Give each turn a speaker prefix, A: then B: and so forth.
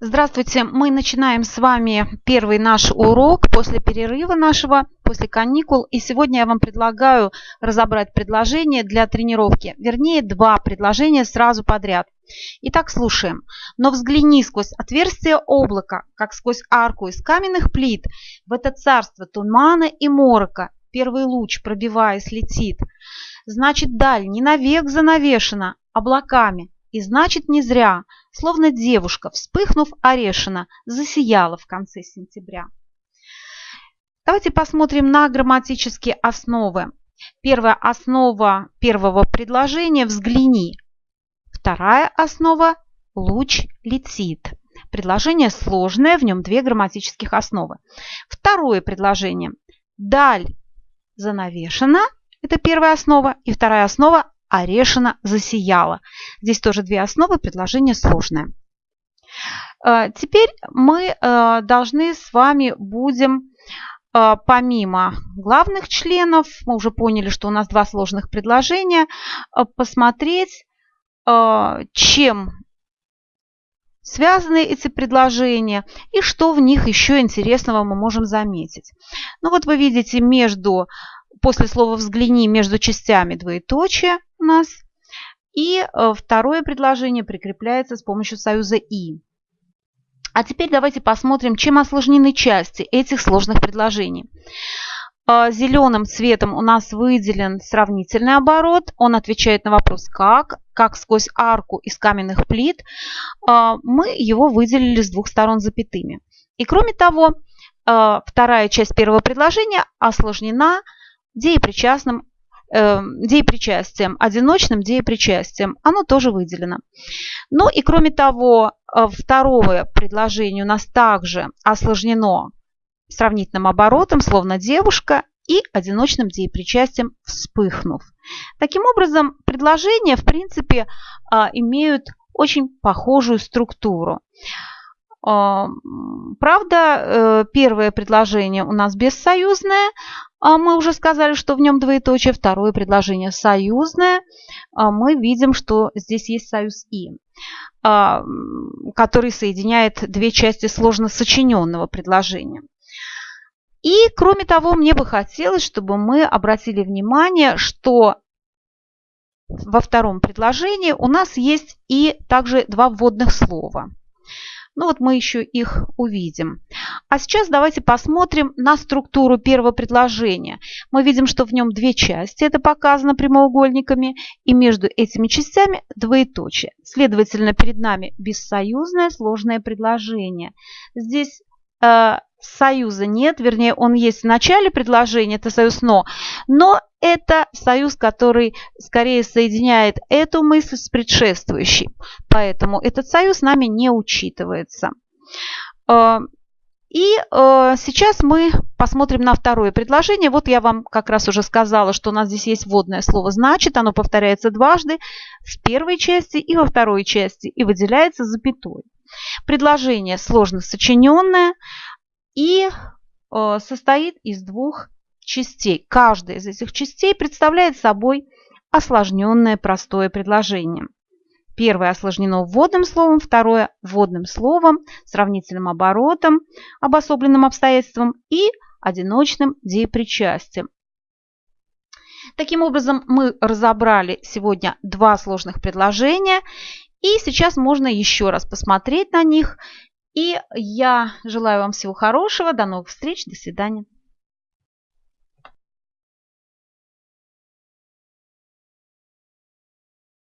A: Здравствуйте! Мы начинаем с вами первый наш урок после перерыва нашего, после каникул. И сегодня я вам предлагаю разобрать предложения для тренировки. Вернее, два предложения сразу подряд. Итак, слушаем. Но взгляни сквозь отверстие облака, как сквозь арку из каменных плит, в это царство тумана и морока. Первый луч, пробиваясь, летит. Значит, даль не навек занавешена облаками, и значит, не зря, словно девушка, вспыхнув орешина, засияла в конце сентября. Давайте посмотрим на грамматические основы. Первая основа первого предложения «взгляни». Вторая основа «луч летит». Предложение сложное, в нем две грамматических основы. Второе предложение «даль занавешена» – это первая основа. И вторая основа Орешина засияла. Здесь тоже две основы, предложение сложное. Э, теперь мы э, должны с вами будем э, помимо главных членов, мы уже поняли, что у нас два сложных предложения, посмотреть, чем связаны эти предложения и что в них еще интересного мы можем заметить. Ну вот вы видите между, после слова «взгляни» между частями двоеточие, нас. И э, второе предложение прикрепляется с помощью союза «и». А теперь давайте посмотрим, чем осложнены части этих сложных предложений. Э, Зеленым цветом у нас выделен сравнительный оборот. Он отвечает на вопрос «как?», как сквозь арку из каменных плит. Э, мы его выделили с двух сторон запятыми. И кроме того, вторая часть первого предложения осложнена деепричастным Эм, деепричастием, одиночным деепричастием. Оно тоже выделено. Ну и кроме того, э, второе предложение у нас также осложнено сравнительным оборотом, словно девушка, и одиночным деепричастием вспыхнув. Таким образом, предложения, в принципе, а, имеют очень похожую структуру. А, правда, э, первое предложение у нас бессоюзное, а мы уже сказали, что в нем двоеточие. Второе предложение союзное. А мы видим, что здесь есть союз «и», а, который соединяет две части сложно сочиненного предложения. И, кроме того, мне бы хотелось, чтобы мы обратили внимание, что во втором предложении у нас есть и также два вводных слова. Ну вот мы еще их увидим. А сейчас давайте посмотрим на структуру первого предложения. Мы видим, что в нем две части, это показано прямоугольниками, и между этими частями двоеточие. Следовательно, перед нами бессоюзное сложное предложение. Здесь э, союза нет, вернее, он есть в начале предложения, это союз «но», но это союз, который скорее соединяет эту мысль с предшествующей. Поэтому этот союз нами не учитывается. Э, и э, сейчас мы посмотрим на второе предложение. Вот я вам как раз уже сказала, что у нас здесь есть вводное слово «значит». Оно повторяется дважды в первой части и во второй части и выделяется запятой. Предложение сложно сочиненное и э, состоит из двух частей. Каждая из этих частей представляет собой осложненное простое предложение. Первое осложнено вводным словом, второе вводным словом, сравнительным оборотом, обособленным обстоятельством и одиночным деепричастием. Таким образом, мы разобрали сегодня два сложных предложения, и сейчас можно еще раз посмотреть на них и я желаю вам всего хорошего. До новых встреч. До свидания.